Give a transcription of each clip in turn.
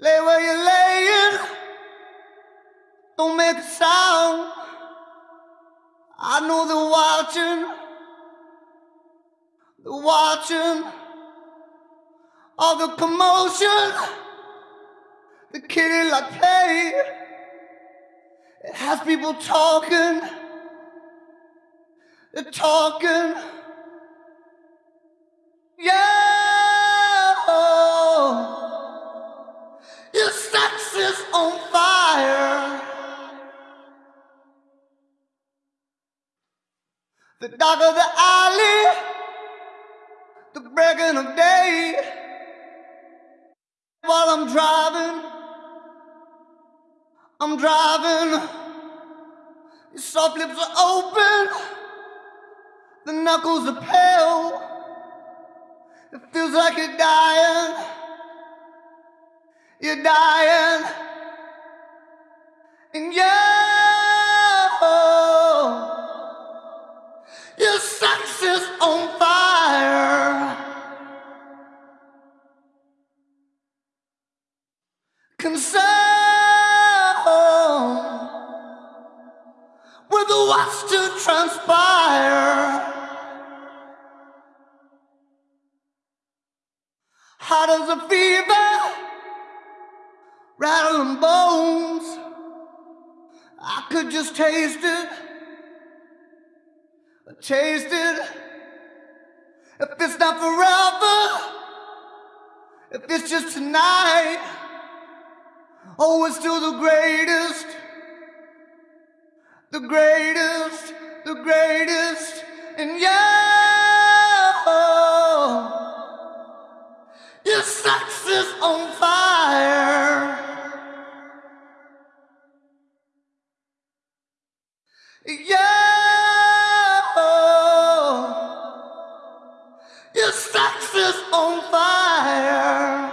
Lay where you're laying. Don't make a sound. I know they're watching. They're watching all the commotion. The kitty like play. It has people talking. They're talking. Yeah. The dark of the alley, the breaking of day. While I'm driving, I'm driving. Your soft lips are open, the knuckles are pale. It feels like you're dying. You're dying. And you, with what's to transpire. Hot as a fever, rattling bones. I could just taste it, taste it. If it's not forever, if it's just tonight, oh, it's still the greatest, the greatest, the greatest, and yeah. Your sex is on fire. Yeah. Your sex is on fire.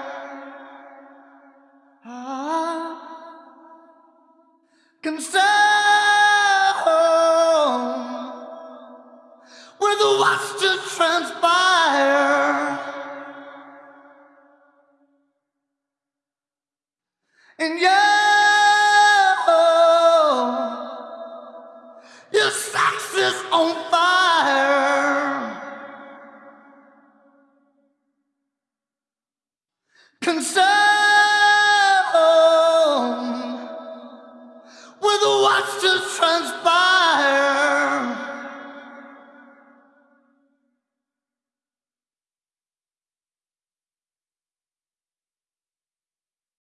Ah. Concern with what's to transpire. And you, your sex is on fire. Concern with what's to transpire.